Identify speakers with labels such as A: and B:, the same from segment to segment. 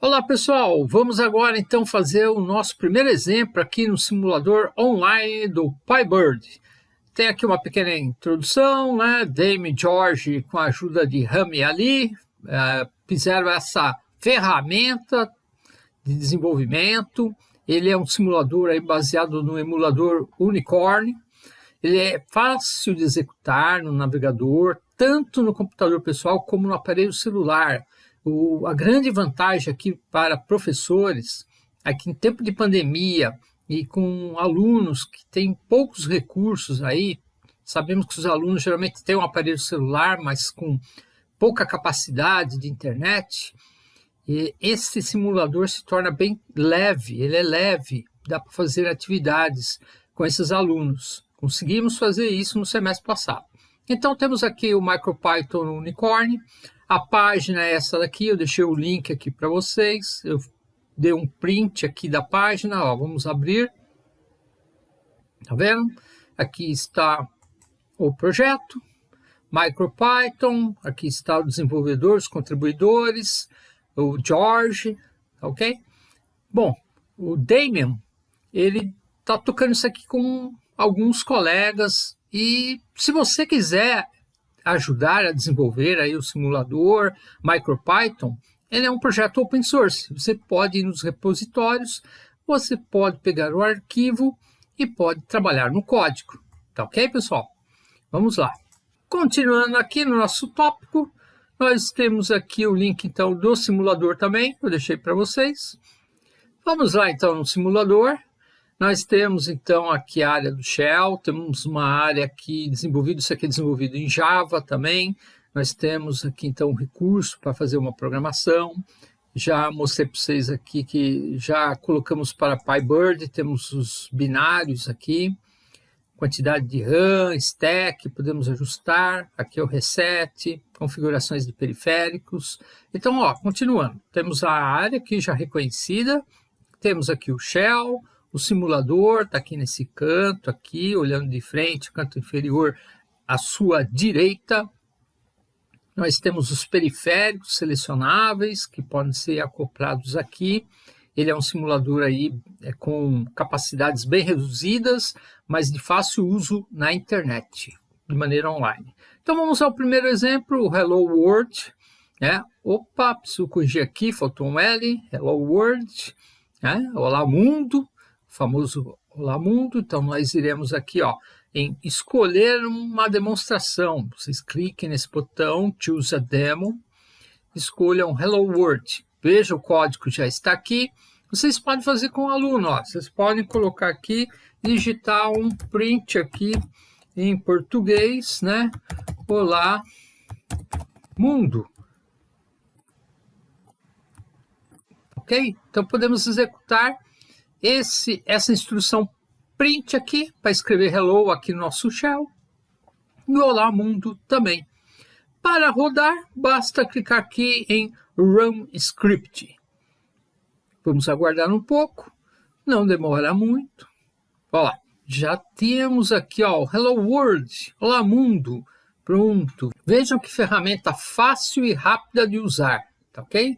A: Olá pessoal, vamos agora então fazer o nosso primeiro exemplo aqui no simulador online do PyBird. Tem aqui uma pequena introdução, né? Dame e George, com a ajuda de Rami Ali, é, fizeram essa ferramenta de desenvolvimento. Ele é um simulador aí baseado no emulador Unicorn. Ele é fácil de executar no navegador, tanto no computador pessoal como no aparelho celular. O, a grande vantagem aqui para professores é que em tempo de pandemia e com alunos que têm poucos recursos aí, sabemos que os alunos geralmente têm um aparelho celular, mas com pouca capacidade de internet, e esse simulador se torna bem leve, ele é leve, dá para fazer atividades com esses alunos. Conseguimos fazer isso no semestre passado. Então temos aqui o MicroPython Unicorn, a página é essa daqui, eu deixei o link aqui para vocês. Eu dei um print aqui da página, ó, vamos abrir. Tá vendo? Aqui está o projeto, MicroPython, aqui está o desenvolvedor, os contribuidores, o George, ok? Bom, o Damien, ele está tocando isso aqui com alguns colegas e se você quiser ajudar a desenvolver aí o simulador MicroPython, ele é um projeto open source. Você pode ir nos repositórios, você pode pegar o arquivo e pode trabalhar no código. Tá ok, pessoal? Vamos lá. Continuando aqui no nosso tópico, nós temos aqui o link então do simulador também, eu deixei para vocês. Vamos lá então no simulador. Nós temos então aqui a área do Shell, temos uma área aqui desenvolvida, isso aqui é desenvolvido em Java também. Nós temos aqui então um recurso para fazer uma programação. Já mostrei para vocês aqui que já colocamos para PyBird, temos os binários aqui, quantidade de RAM, stack, podemos ajustar, aqui é o reset, configurações de periféricos. Então, ó, continuando, temos a área aqui já reconhecida, temos aqui o shell, o simulador está aqui nesse canto, aqui, olhando de frente, canto inferior à sua direita. Nós temos os periféricos selecionáveis, que podem ser acoplados aqui. Ele é um simulador aí é, com capacidades bem reduzidas, mas de fácil uso na internet, de maneira online. Então vamos ao primeiro exemplo, o Hello World. Né? Opa, preciso corrigir aqui, faltou um L, Hello World. Né? Olá mundo, famoso Olá Mundo. Então, nós iremos aqui ó, em escolher uma demonstração. Vocês cliquem nesse botão, Choose a Demo, escolham Hello World. Veja, o código já está aqui. Vocês podem fazer com o aluno. Ó. Vocês podem colocar aqui, digitar um print aqui em português, né? Olá, mundo. Ok? Então, podemos executar esse, essa instrução print aqui para escrever hello aqui no nosso shell e olá mundo também. Para rodar, basta clicar aqui em Run Script. Vamos aguardar um pouco, não demora muito. Olha lá, já temos aqui ó, Hello World, olá mundo, pronto. Vejam que ferramenta fácil e rápida de usar, tá ok?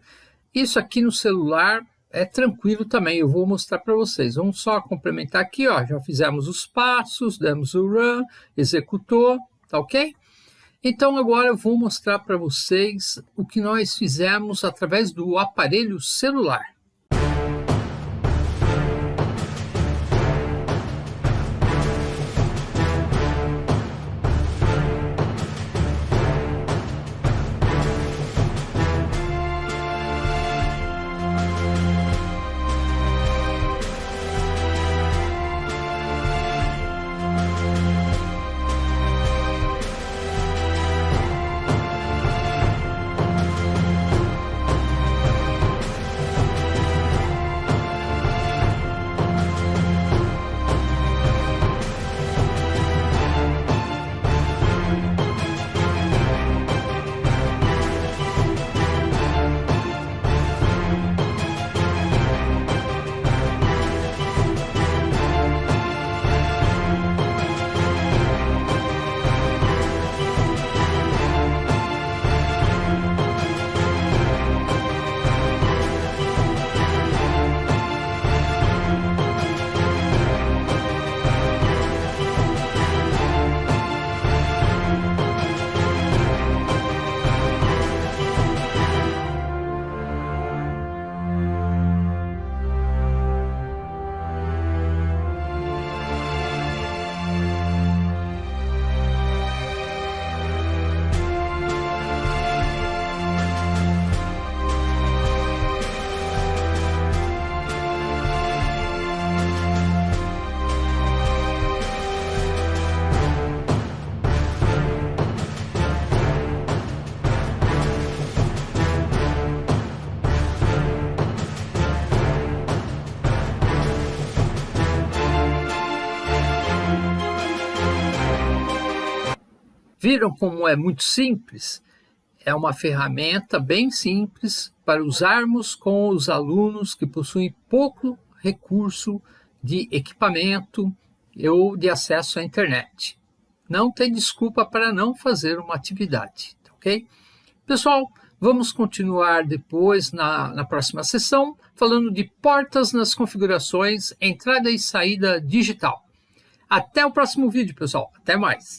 A: Isso aqui no celular é tranquilo também, eu vou mostrar para vocês. Vamos só complementar aqui, ó, já fizemos os passos, demos o run, executou, tá ok? Então agora eu vou mostrar para vocês o que nós fizemos através do aparelho celular. Viram como é muito simples? É uma ferramenta bem simples para usarmos com os alunos que possuem pouco recurso de equipamento ou de acesso à internet. Não tem desculpa para não fazer uma atividade, ok? Pessoal, vamos continuar depois na, na próxima sessão falando de portas nas configurações entrada e saída digital. Até o próximo vídeo, pessoal. Até mais.